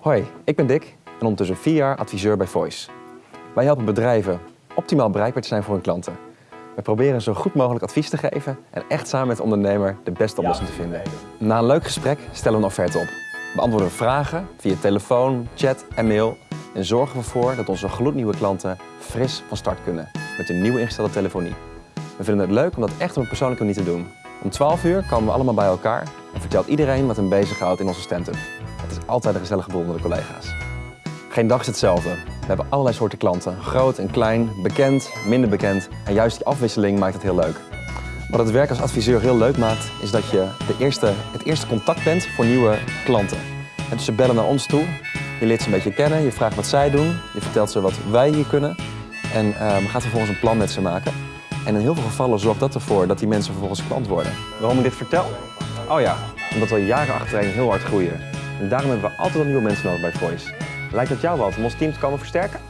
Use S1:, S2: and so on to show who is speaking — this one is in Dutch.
S1: Hoi, ik ben Dick en ondertussen vier jaar adviseur bij Voice. Wij helpen bedrijven optimaal bereikbaar te zijn voor hun klanten. We proberen zo goed mogelijk advies te geven en echt samen met de ondernemer de beste oplossing te vinden. Na een leuk gesprek stellen we een offerte op. Beantwoorden we vragen via telefoon, chat en mail en zorgen we ervoor dat onze gloednieuwe klanten fris van start kunnen met een nieuwe ingestelde telefonie. We vinden het leuk om dat echt op een persoonlijke manier te doen. Om 12 uur komen we allemaal bij elkaar en vertelt iedereen wat hem bezighoudt in onze stand-up. Het is altijd een gezellige boel onder de collega's. Geen dag is hetzelfde. We hebben allerlei soorten klanten. Groot en klein, bekend, minder bekend. En juist die afwisseling maakt het heel leuk. Wat het werk als adviseur heel leuk maakt, is dat je de eerste, het eerste contact bent voor nieuwe klanten. En dus ze bellen naar ons toe, je leert ze een beetje kennen, je vraagt wat zij doen, je vertelt ze wat wij hier kunnen en uh, gaat vervolgens een plan met ze maken. En in heel veel gevallen zorgt dat ervoor dat die mensen vervolgens klant worden. Waarom ik dit vertel? Oh ja, omdat we jaren achtereen heel hard groeien. En daarom hebben we altijd wel nieuwe mensen nodig bij Voice. Lijkt het jou wat om ons team te komen versterken?